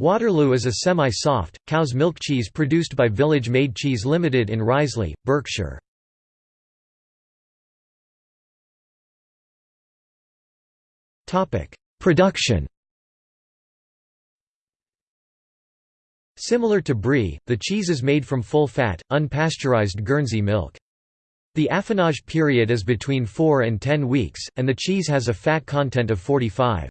Waterloo is a semi-soft, cow's milk cheese produced by Village Maid Cheese Limited in Riseley, Berkshire. Production Similar to brie, the cheese is made from full-fat, unpasteurized Guernsey milk. The affinage period is between 4 and 10 weeks, and the cheese has a fat content of 45.